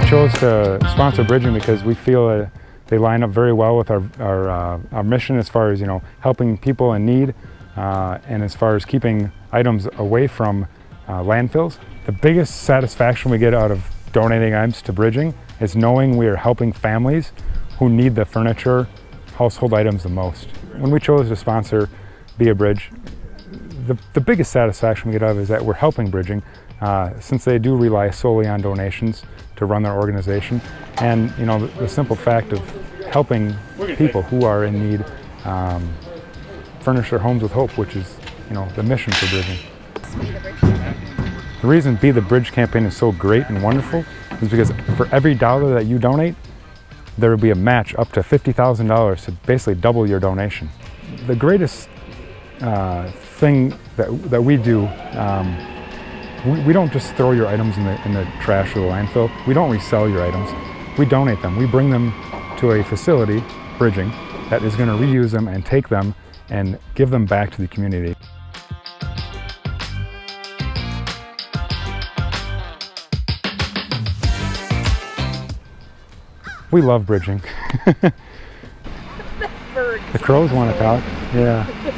chose to sponsor Bridging because we feel they line up very well with our, our, uh, our mission as far as you know helping people in need uh, and as far as keeping items away from uh, landfills. The biggest satisfaction we get out of donating items to Bridging is knowing we are helping families who need the furniture, household items the most. When we chose to sponsor Be a Bridge, the, the biggest satisfaction we get out of is that we're helping Bridging uh, since they do rely solely on donations to run their organization. And you know, the, the simple fact of helping people who are in need um, furnish their homes with hope, which is you know, the mission for Bridging. The reason Be the Bridge campaign is so great and wonderful is because for every dollar that you donate, there will be a match up to $50,000 to basically double your donation. The greatest uh, thing that, that we do, um, we, we, don't just throw your items in the, in the trash or the landfill. We don't resell your items. We donate them. We bring them to a facility, Bridging, that is going to reuse them and take them and give them back to the community. We love bridging. the crows want to talk. Yeah.